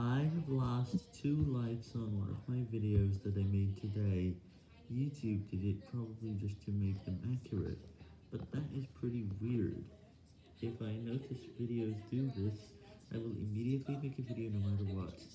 I have lost 2 likes on one of my videos that I made today. YouTube did it probably just to make them accurate, but that is pretty weird. If I notice videos do this, I will immediately make a video no matter what.